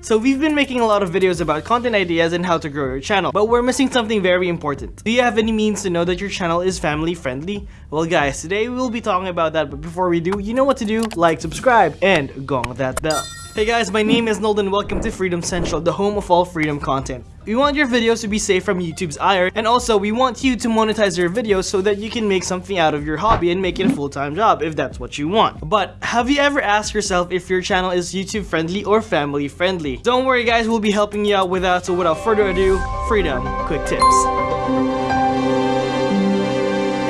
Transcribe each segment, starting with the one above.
So we've been making a lot of videos about content ideas and how to grow your channel, but we're missing something very important. Do you have any means to know that your channel is family friendly? Well guys, today we will be talking about that, but before we do, you know what to do, like, subscribe, and gong that bell. Hey guys, my name is Nolden. Welcome to Freedom Central, the home of all freedom content. We want your videos to be safe from YouTube's ire, and also we want you to monetize your videos so that you can make something out of your hobby and make it a full-time job if that's what you want. But have you ever asked yourself if your channel is YouTube friendly or family friendly? Don't worry guys, we'll be helping you out with that, so without further ado, Freedom Quick Tips.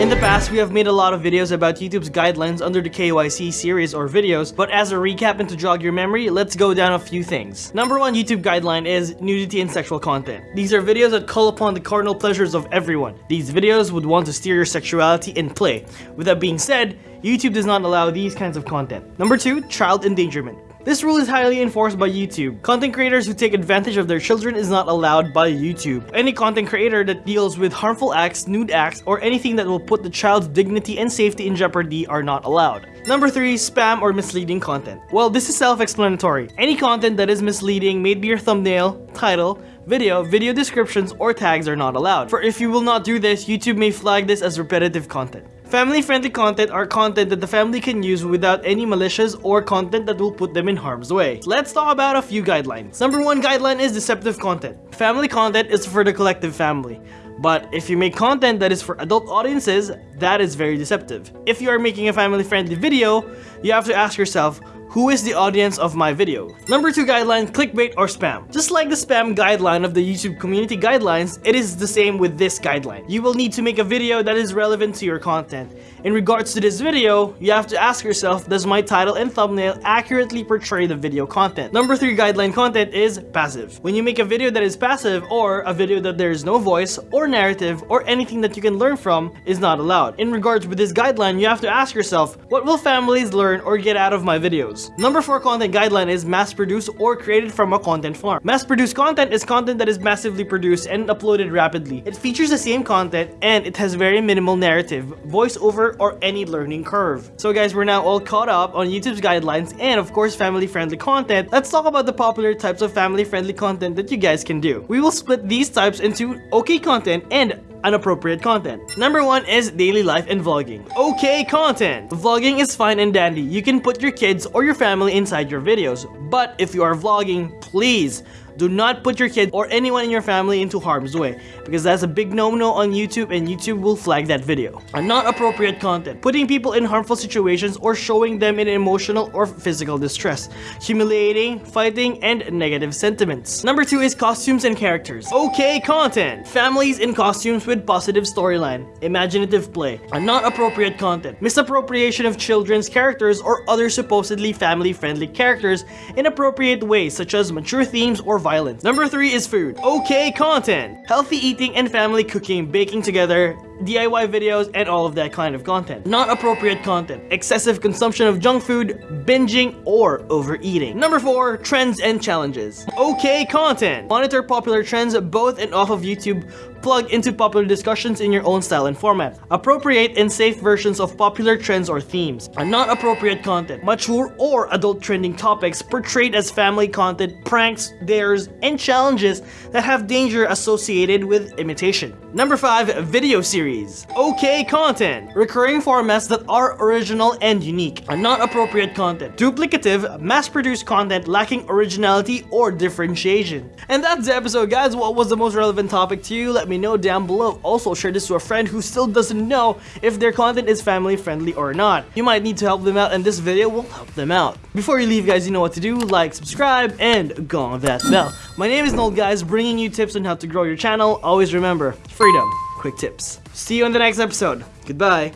In the past, we have made a lot of videos about YouTube's guidelines under the KYC series or videos, but as a recap and to jog your memory, let's go down a few things. Number one YouTube guideline is nudity and sexual content. These are videos that call upon the carnal pleasures of everyone. These videos would want to steer your sexuality in play. With that being said, YouTube does not allow these kinds of content. Number two, child endangerment. This rule is highly enforced by YouTube. Content creators who take advantage of their children is not allowed by YouTube. Any content creator that deals with harmful acts, nude acts, or anything that will put the child's dignity and safety in jeopardy are not allowed. Number 3. Spam or misleading content. Well, this is self-explanatory. Any content that is misleading, may be your thumbnail, title, video, video descriptions, or tags are not allowed. For if you will not do this, YouTube may flag this as repetitive content. Family-friendly content are content that the family can use without any malicious or content that will put them in harm's way. Let's talk about a few guidelines. Number one guideline is deceptive content. Family content is for the collective family. But if you make content that is for adult audiences, that is very deceptive. If you are making a family-friendly video, you have to ask yourself, who is the audience of my video? Number 2 guideline, clickbait or spam. Just like the spam guideline of the YouTube community guidelines, it is the same with this guideline. You will need to make a video that is relevant to your content. In regards to this video, you have to ask yourself, does my title and thumbnail accurately portray the video content? Number 3 guideline content is passive. When you make a video that is passive or a video that there is no voice or narrative or anything that you can learn from is not allowed. In regards with this guideline, you have to ask yourself, what will families learn or get out of my videos? Number 4 content guideline is mass-produced or created from a content farm. Mass-produced content is content that is massively produced and uploaded rapidly. It features the same content and it has very minimal narrative, voiceover, or any learning curve. So guys, we're now all caught up on YouTube's guidelines and of course family-friendly content. Let's talk about the popular types of family-friendly content that you guys can do. We will split these types into okay content and inappropriate content. Number one is daily life and vlogging. Okay content. Vlogging is fine and dandy. You can put your kids or your family inside your videos. But if you are vlogging, please do not put your kid or anyone in your family into harm's way because that's a big no-no on YouTube and YouTube will flag that video. And not appropriate content. Putting people in harmful situations or showing them in emotional or physical distress. Humiliating, fighting, and negative sentiments. Number 2 is costumes and characters. Okay content. Families in costumes with positive storyline. Imaginative play. And not appropriate content. Misappropriation of children's characters or other supposedly family-friendly characters in appropriate ways such as mature themes or violence. Number 3 is food. Okay content. Healthy eating and family cooking, baking together, DIY videos, and all of that kind of content. Not appropriate content, excessive consumption of junk food, binging, or overeating. Number 4, trends and challenges. Okay content. Monitor popular trends both and off of YouTube, plug into popular discussions in your own style and format. Appropriate and safe versions of popular trends or themes. Not appropriate content. Mature or adult trending topics portrayed as family content, pranks, dares, and challenges that have danger associated with imitation. Number 5, video series series. Okay content. Recurring formats that are original and unique. And not appropriate content. Duplicative, mass-produced content lacking originality or differentiation. And that's the episode guys. What was the most relevant topic to you? Let me know down below. Also share this to a friend who still doesn't know if their content is family friendly or not. You might need to help them out and this video will help them out. Before you leave guys, you know what to do. Like, subscribe, and go on that bell. My name is Noel guys, bringing you tips on how to grow your channel. Always remember, freedom quick tips. See you in the next episode. Goodbye.